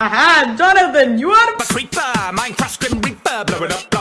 Aha, Jonathan, you are A creeper, Minecraft Grim Reaper, blow it up,